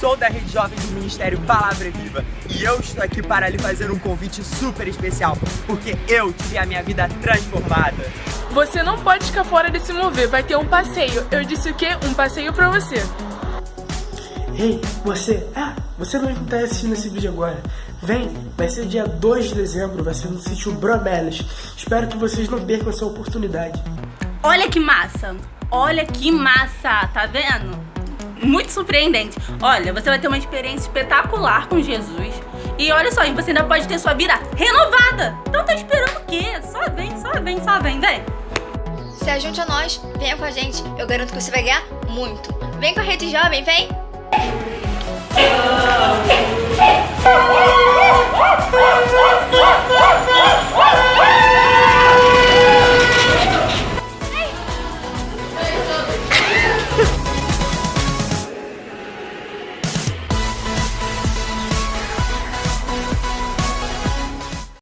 sou da Rede Jovem do Ministério Palavra Viva e eu estou aqui para lhe fazer um convite super especial, porque eu tive a minha vida transformada. Você não pode ficar fora desse mover, vai ter um passeio. Eu disse o quê? Um passeio pra você. Ei, você, ah, você não está assistindo esse vídeo agora. Vem, vai ser dia 2 de dezembro, vai ser no sítio Bromelis. Espero que vocês não percam essa oportunidade. Olha que massa! Olha que massa, tá vendo? Muito surpreendente. Olha, você vai ter uma experiência espetacular com Jesus. E olha só, você ainda pode ter sua vida renovada. Então tá esperando o quê? Só vem, só vem, só vem, vem. Se ajunte a nós, venha com a gente. Eu garanto que você vai ganhar muito. Vem com a Rede Jovem, vem!